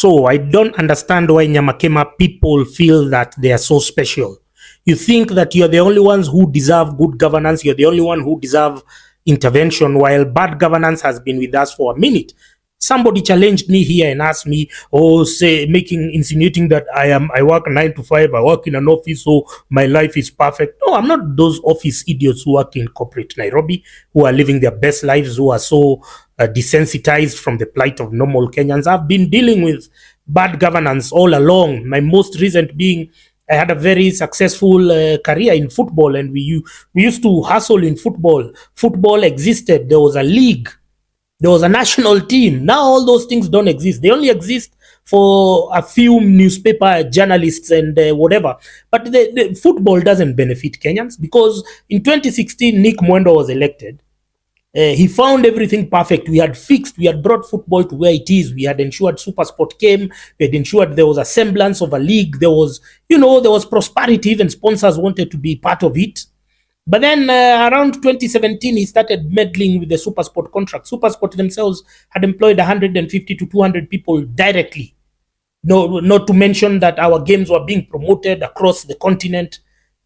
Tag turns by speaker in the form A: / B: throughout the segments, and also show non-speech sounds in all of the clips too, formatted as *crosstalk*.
A: So I don't understand why Nyamakima people feel that they are so special. You think that you're the only ones who deserve good governance, you're the only one who deserve intervention, while bad governance has been with us for a minute. Somebody challenged me here and asked me, or say, making insinuating that I am I work nine to five, I work in an office, so my life is perfect. No, I'm not those office idiots who work in corporate Nairobi, who are living their best lives, who are so uh, desensitized from the plight of normal Kenyans. I've been dealing with bad governance all along. My most recent being I had a very successful uh, career in football, and we we used to hustle in football. Football existed. There was a league. There was a national team. Now all those things don't exist. They only exist for a few newspaper journalists and uh, whatever. But the, the football doesn't benefit Kenyans because in 2016 Nick Mwendwa was elected. Uh, he found everything perfect. We had fixed, we had brought football to where it is. We had ensured Super Sport came. We had ensured there was a semblance of a league. There was, you know, there was prosperity. Even sponsors wanted to be part of it. But then uh, around 2017, he started meddling with the Super Sport contract. Super Sport themselves had employed 150 to 200 people directly. No, not to mention that our games were being promoted across the continent.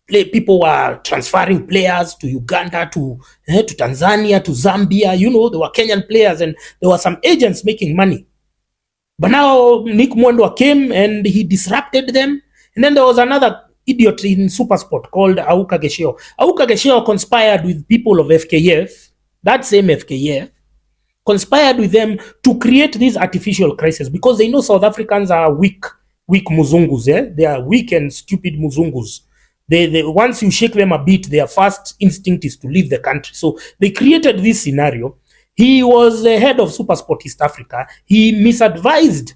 A: Play, people were transferring players to Uganda, to eh, to Tanzania, to Zambia. You know, there were Kenyan players, and there were some agents making money. But now Nick Mwendwa came and he disrupted them. And then there was another idiot in Supersport called Auka Gecheo. Auka Gecheo conspired with people of FKF, that same FKF, conspired with them to create this artificial crisis because they know South Africans are weak, weak muzungus. Eh? They are weak and stupid muzungus. They, they once you shake them a bit, their first instinct is to leave the country. So they created this scenario. He was the head of Supersport East Africa. He misadvised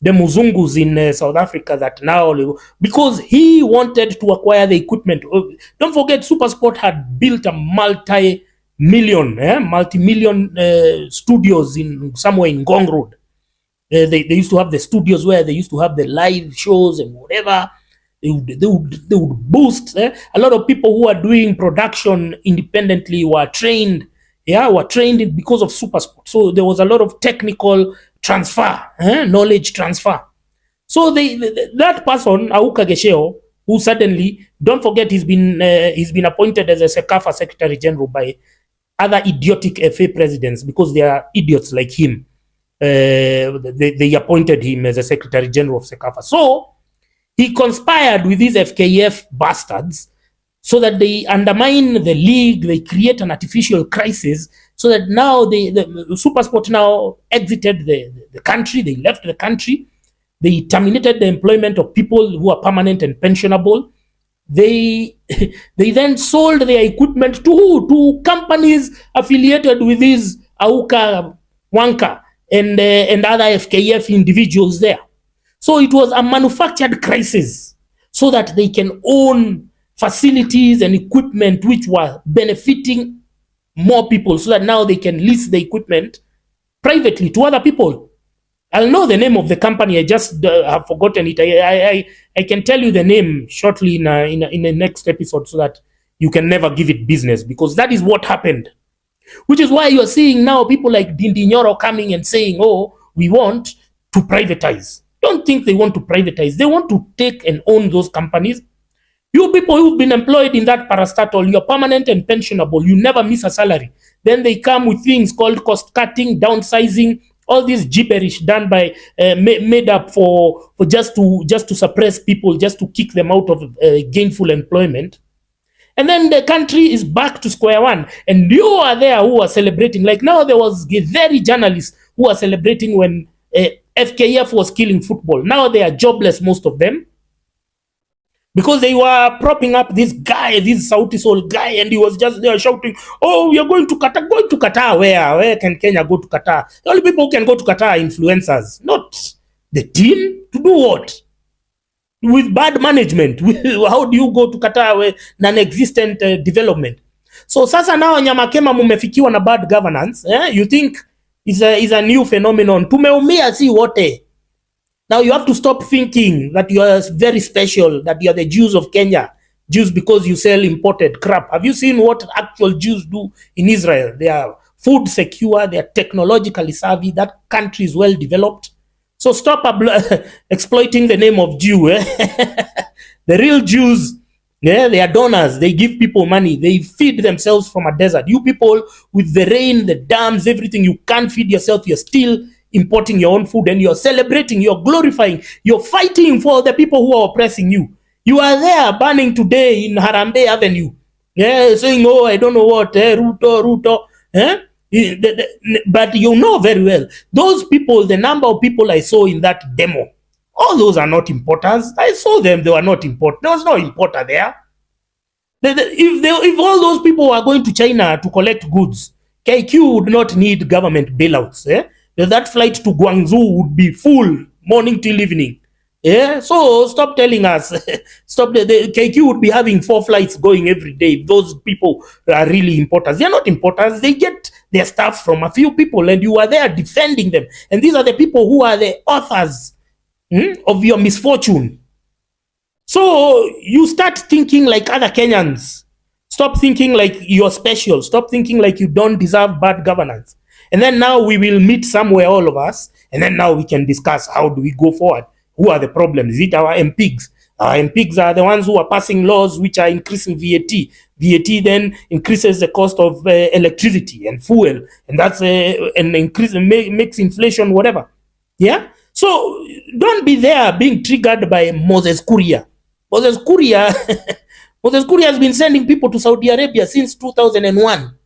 A: the Muzungus in uh, South Africa that now because he wanted to acquire the equipment. Uh, Don't forget, Supersport had built a multi-million, eh, multi-million uh, studios in somewhere in Ngong Road. Uh, they, they used to have the studios where they used to have the live shows and whatever. They would, they would, they would boost. eh. A lot of people who are doing production independently were trained. Yeah, were trained because of Supersport. So there was a lot of technical transfer, eh, knowledge transfer. So they, th- that person, Auka Gecheo, who suddenly, don't forget, he's been uh, he's been appointed as a SECAFA Secretary General by other idiotic FA presidents because they are idiots like him. Uh, they, they appointed him as a Secretary General of SECAFA. So he conspired with these FKF bastards so that they undermine the league, they create an artificial crisis, so that now the, the Supersport now exited the, the country, they left the country, they terminated the employment of people who are permanent and pensionable. They *laughs* they then sold their equipment to who? To companies affiliated with these Auka Wanka and uh, and other FKF individuals there. So it was a manufactured crisis so that they can own facilities and equipment which were benefiting more people so that now they can lease the equipment privately to other people. I'll know the name of the company. I just uh, have forgotten it. I, I, I, can tell you the name shortly in, a, in, a, in the next episode so that you can never give it business because that is what happened. Which is why you're seeing now people like Ndindi Nyoro coming and saying, oh, we want to privatize. Don't think they want to privatize. They want to take and own those companies. You people who've been employed in that parastatal, you're permanent and pensionable. You never miss a salary. Then they come with things called cost cutting, downsizing, all this gibberish done by uh, made up for for just to just to suppress people, just to kick them out of uh, gainful employment. And then the country is back to square one. And you are there who are celebrating. Like now, there was very journalists who are celebrating when uh, FKF was killing football. Now they are jobless, most of them, because they were propping up this guy, this Saudi Soul guy, and he was just there shouting, "Oh, we are going to Qatar. Going to Qatar? Where? Where can Kenya go to Qatar? The only people who can go to Qatar are influencers, not the team. To do what? with bad management *laughs* how do you go to Qatar with non-existent uh, development so sasa now nyamakema mumefikiwa na bad governance eh? you think is a, is a new phenomenon tumeumia si wote now you have to stop thinking that you are very special that you are the jews of kenya jews because you sell imported crap have you seen what actual jews do in israel they are food secure they are technologically savvy that country is well developed So stop *laughs* exploiting the name of Jew. Eh? *laughs* the real Jews, yeah, they are donors. They give people money. They feed themselves from a desert. You people with the rain, the dams, everything, you can't feed yourself. You're still importing your own food and you're celebrating, you're glorifying, you're fighting for the people who are oppressing you. You are there burning today in Harambee Avenue. Yeah, saying, oh, I don't know what, eh, Ruto, Ruto. Eh? But you know very well, those people, the number of people I saw in that demo, all those are not important. I saw them, they were not important. There was no importer there. if, they, if all those people were going to China to collect goods, KQ would not need government bailouts. Eh? That flight to Guangzhou would be full morning till evening. Yeah, so stop telling us. *laughs* stop. The, the KQ would be having four flights going every day. Those people are really importers. They're not importers. They get their stuff from a few people, and you are there defending them. And these are the people who are the authors hmm, of your misfortune. So you start thinking like other Kenyans. Stop thinking like you're special. Stop thinking like you don't deserve bad governance. And then now we will meet somewhere, all of us, and then now we can discuss how do we go forward. Who are the problems? Is it our MPs? Our MPs are the ones who are passing laws which are increasing VAT. VAT then increases the cost of uh, electricity and fuel, and that's uh, an increase makes inflation whatever. Yeah. So don't be there being triggered by Moses Kuria. Moses Kuria, *laughs* Moses Kuria has been sending people to Saudi Arabia since 2001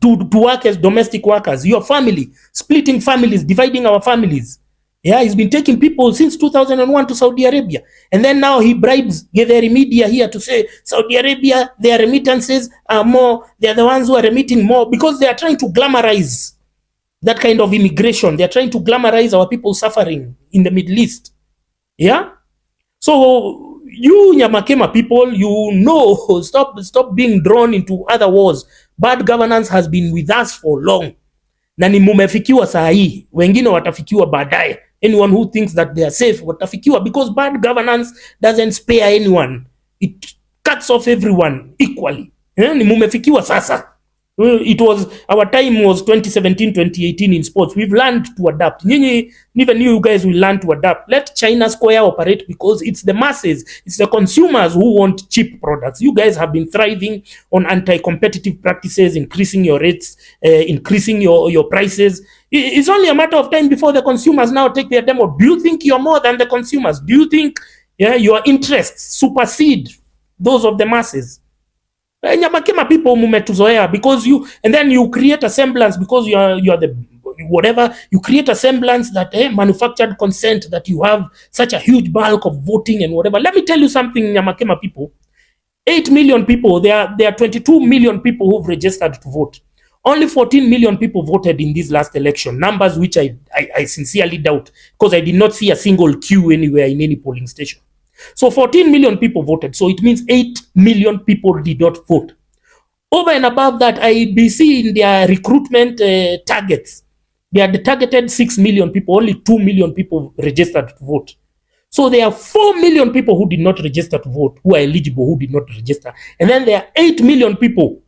A: to, to work as domestic workers. Your family, splitting families, dividing our families. Yeah, he's been taking people since 2001 to Saudi Arabia. And then now he bribes Githeri Media here to say Saudi Arabia, their remittances are more, they're the ones who are remitting more because they are trying to glamorize that kind of immigration. They're trying to glamorize our people suffering in the Middle East. Yeah? So you Nyamakima people, you know, *laughs* stop, stop being drawn into other wars. Bad governance has been with us for long. Na ni mumefikiwa saa hii, wengine watafikiwa baadaye anyone who thinks that they are safe watafikiwa because bad governance doesn't spare anyone it cuts off everyone equally eh? ni mumefikiwa sasa it was our time was 2017 2018 in sports. We've learned to adapt. Nyinyi even you guys will learn to adapt. Let china square operate because it's the masses it's the consumers who want cheap products. You guys have been thriving on anti-competitive practices increasing your rates uh, increasing your your prices. It's only a matter of time before the consumers now take their demo. Do you think you're more than the consumers? Do you think yeah your interests supersede those of the masses Eh, Nyamakima people mumetuzoea because you and then you create a semblance because you are you are the whatever you create a semblance that eh, manufactured consent that you have such a huge bulk of voting and whatever. Let me tell you something, Nyamakima people. 8 million people, there are, there are 22 million people who've registered to vote. Only 14 million people voted in this last election, numbers which I, I, I sincerely doubt because I did not see a single queue anywhere in any polling station. So 14 million people voted. So it means 8 million people did not vote. Over and above that, IBC in their recruitment uh, targets, they had targeted 6 million people, only 2 million people registered to vote. So there are 4 million people who did not register to vote, who are eligible, who did not register. And then there are 8 million people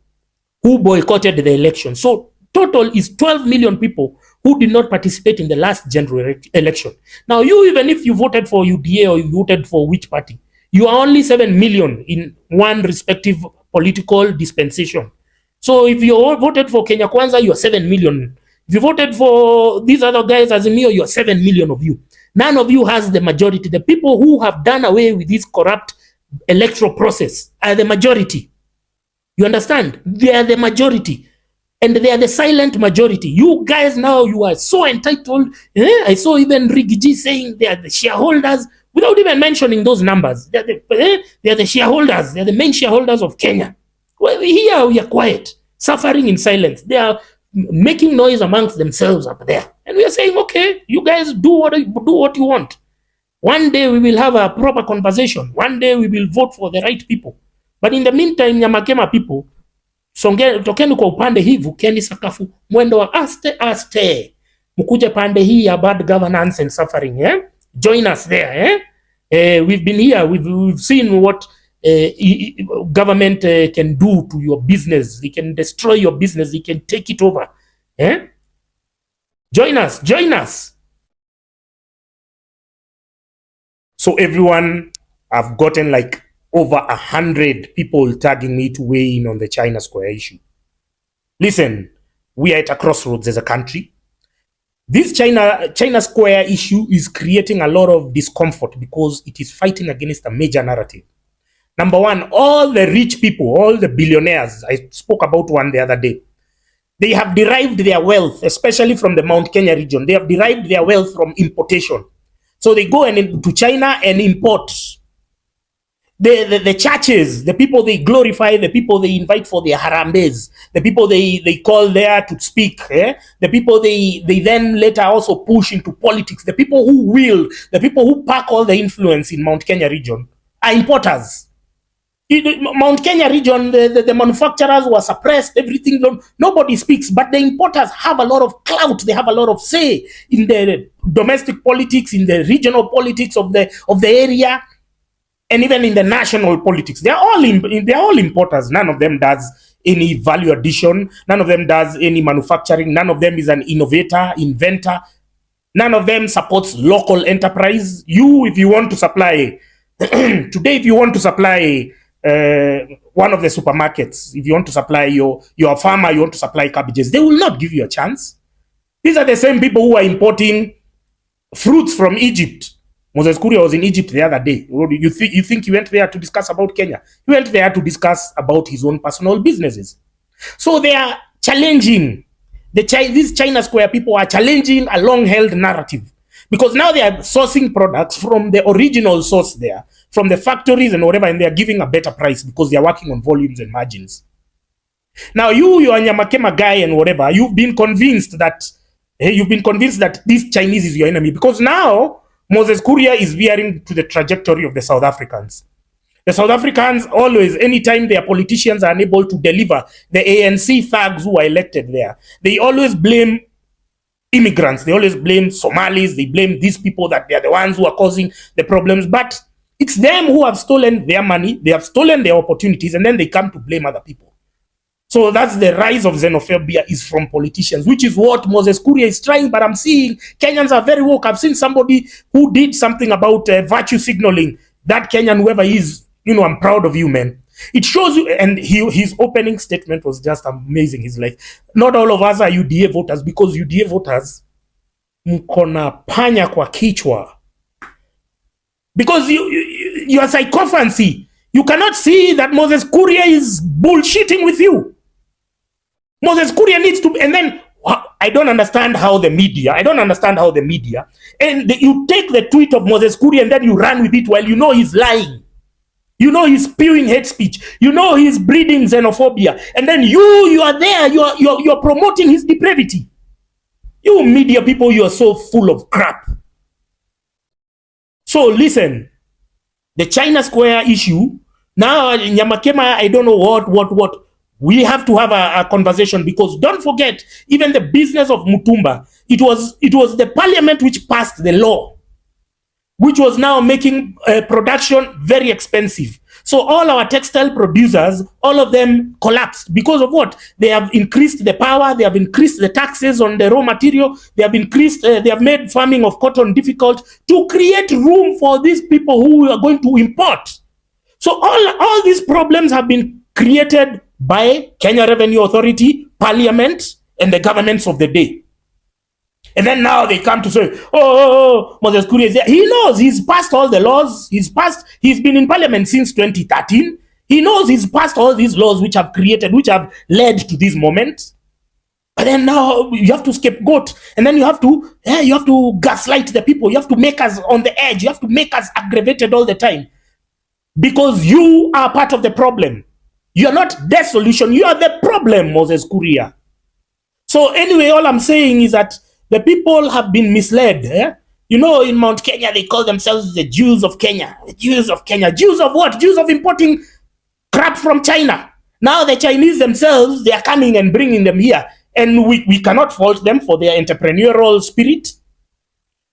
A: who boycotted the election. So total is 12 million people who did not participate in the last general election. Now, you, even if you voted for UDA or you voted for which party, you are only 7 million in one respective political dispensation. So if you all voted for Kenya Kwanza, you are 7 million. If you voted for these other guys as Azimio, you are 7 million of you. None of you has the majority. The people who have done away with this corrupt electoral process are the majority. You understand? They are the majority and they are the silent majority. You guys now, you are so entitled. Eh? I saw even Riggy G saying they are the shareholders without even mentioning those numbers. They are the, eh? they are the shareholders. They are the main shareholders of Kenya. Well, here we are quiet, suffering in silence. They are making noise amongst themselves up there. And we are saying, okay, you guys do what, do what you want. One day we will have a proper conversation. One day we will vote for the right people. But in the meantime, Nyamakima people, songe, tokeni kwa upande hii, vukeni sakafu mwendo wa aste aste, mkuje pande hii ya bad governance and suffering eh? Join us there eh? Eh, we've been here, we've, we've seen what eh, government eh, can do to your business. They can destroy your business, they can take it over eh? Join us, join us. So everyone, I've gotten like over a hundred people tagging me to weigh in on the China Square issue. Listen, we are at a crossroads as a country. This China China Square issue is creating a lot of discomfort because it is fighting against a major narrative. Number one, all the rich people, all the billionaires, I spoke about one the other day, they have derived their wealth, especially from the Mount Kenya region. They have derived their wealth from importation. So they go and to China and import. The, the, the churches, the people they glorify, the people they invite for their harambes, the people they, they call there to speak, eh? the people they, they then later also push into politics, the people who will, the people who pack all the influence in Mount Kenya region are importers. In Mount Kenya region, the, the, the, manufacturers were suppressed, everything, nobody speaks, but the importers have a lot of clout, they have a lot of say in the domestic politics, in the regional politics of the, of the area, and even in the national politics. They're all, in, they're all importers. None of them does any value addition. None of them does any manufacturing. None of them is an innovator, inventor. None of them supports local enterprise. You, if you want to supply, *clears throat* today, if you want to supply uh, one of the supermarkets, if you want to supply your, your farmer, you want to supply cabbages, they will not give you a chance. These are the same people who are importing fruits from Egypt. Moses Kuria was in Egypt the other day. You, th you think he went there to discuss about Kenya? He went there to discuss about his own personal businesses. So they are challenging, the Chi these China Square people are challenging a long-held narrative because now they are sourcing products from the original source there from the factories and whatever, and they're giving a better price because they're working on volumes and margins. Now, you, you're a Nyamakima guy and whatever, you've been convinced that, hey, you've been convinced that this Chinese is your enemy because now Moses Kuria is veering to the trajectory of the South Africans. The South Africans always, anytime their politicians are unable to deliver, the ANC thugs who are elected there, they always blame immigrants. They always blame Somalis. They blame these people that they are the ones who are causing the problems. But it's them who have stolen their money, they have stolen their opportunities, and then they come to blame other people. So that's the rise of xenophobia is from politicians, which is what Moses Kuria is trying. But I'm seeing Kenyans are very woke. I've seen somebody who did something about uh, virtue signaling. That Kenyan, whoever he is, you know, I'm proud of you, man. It shows you, and he, his opening statement was just amazing. He's like, not all of us are UDA voters because UDA voters mkona panya kwa kichwa because you, you, your psychophancy, you cannot see that Moses Kuria is bullshitting with you. Moses Kuria needs to, and then I don't understand how the media, I don't understand how the media, and the, you take the tweet of Moses Kuria and then you run with it while you know he's lying. You know he's spewing hate speech. You know he's breeding xenophobia. And then you, you are there, you are, you're, you're promoting his depravity. You media people, you are so full of crap. So listen, the China Square issue, now Nyamakima, I don't know what, what, what, we have to have a, a, conversation because don't forget, even the business of Mutumba, it was, it was the parliament which passed the law, which was now making uh, production very expensive. So all our textile producers, all of them collapsed because of what? They have increased the power, they have increased the taxes on the raw material, they have increased, uh, they have made farming of cotton difficult to create room for these people who are going to import. So all, all these problems have been created by Kenya Revenue Authority, Parliament, and the governments of the day. And then now they come to say, oh, oh, oh Moses Kuria is there. He knows he's passed all the laws. He's passed, he's been in parliament since 2013. He knows he's passed all these laws which have created, which have led to this moment. But then now you have to scapegoat, and then you have to, yeah, you have to gaslight the people. You have to make us on the edge. You have to make us aggravated all the time, because you are part of the problem. You are not the solution. You are the problem, Moses Kuria. So anyway, all I'm saying is that the people have been misled. Eh? You know, in Mount Kenya, they call themselves the Jews of Kenya. The Jews of Kenya. Jews of what? Jews of importing crap from China. Now the Chinese themselves, they are coming and bringing them here. And we, we cannot fault them for their entrepreneurial spirit.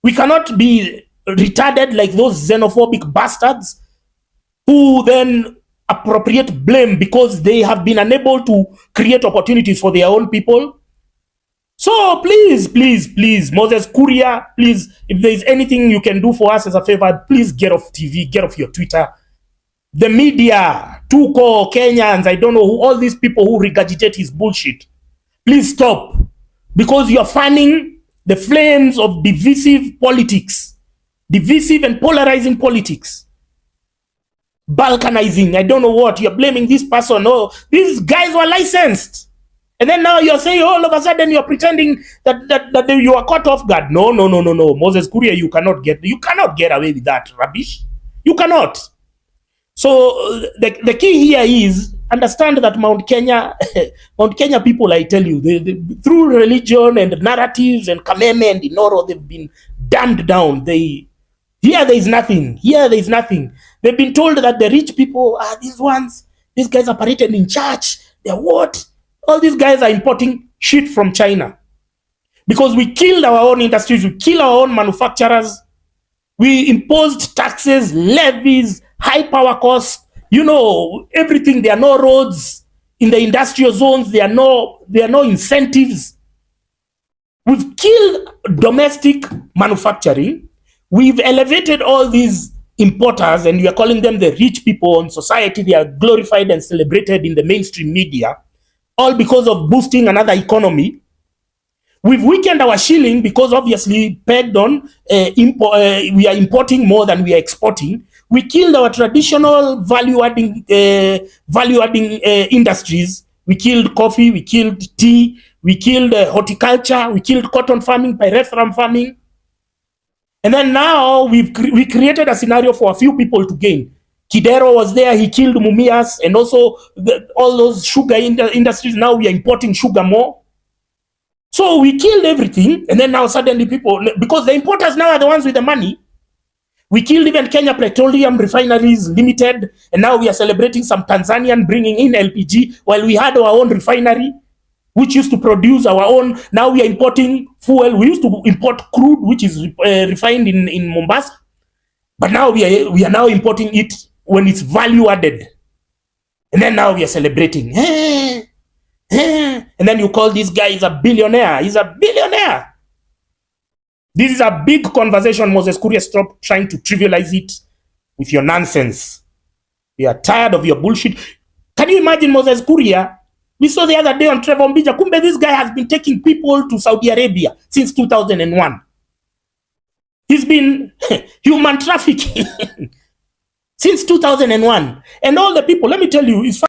A: We cannot be retarded like those xenophobic bastards who then appropriate blame because they have been unable to create opportunities for their own people So please, please, please, Moses Kuria, please, if there is anything you can do for us as a favor, please get off TV, get off your Twitter. The media, Tuko, Kenyans, I don't know who, all these people who regurgitate his bullshit. Please stop. Because you're fanning the flames of divisive politics, divisive and polarizing politics. Balkanizing, I don't know what. You're blaming this person. Oh, these guys were licensed. And then now you're saying all of a sudden you're pretending that, that, that you are caught off guard. No, no, no, no, no. Moses Kuria, you cannot get you cannot get away with that rubbish. You cannot. So the, the key here is understand that Mount Kenya, *laughs* Mount Kenya people, I tell you, they, they, through religion and narratives and Kameme and Inooro, they've been dumbed down. They here there is nothing. Here there is nothing. They've been told that the rich people are these ones. These guys are paraded in church. They're what? All these guys are importing shit from China because we killed our own industries, we killed our own manufacturers, we imposed taxes, levies, high power costs, you know, everything. There are no roads in the industrial zones. There are no, there are no incentives. We've killed domestic manufacturing. We've elevated all these importers and we are calling them the rich people in society. They are glorified and celebrated in the mainstream media all because of boosting another economy. We've weakened our shilling because obviously pegged on uh, uh, we are importing more than we are exporting. We killed our traditional value-adding uh, value-adding uh, industries. We killed coffee, we killed tea, we killed uh, horticulture, we killed cotton farming, pyrethrum farming. And then now we've cre we created a scenario for a few people to gain. Kidero was there, he killed Mumias, and also the, all those sugar in industries. Now we are importing sugar more. So we killed everything, and then now suddenly people, because the importers now are the ones with the money, we killed even Kenya Petroleum Refineries Limited, and now we are celebrating some Tanzanian bringing in LPG while we had our own refinery, which used to produce our own. Now we are importing fuel. We used to import crude, which is uh, refined in, in Mombasa, but now we are, we are now importing it when it's value added. And then now we are celebrating. Eh, eh. And then you call this guy is a billionaire. He's a billionaire. This is a big conversation, Moses Kuria. Stop trying to trivialize it with your nonsense. We are tired of your bullshit. Can you imagine Moses Kuria? We saw the other day on Trevor Ombija. Kumbe, this guy has been taking people to Saudi Arabia since 2001. He's been *laughs* human trafficking. *laughs* since 2001. And all the people, let me tell you, it's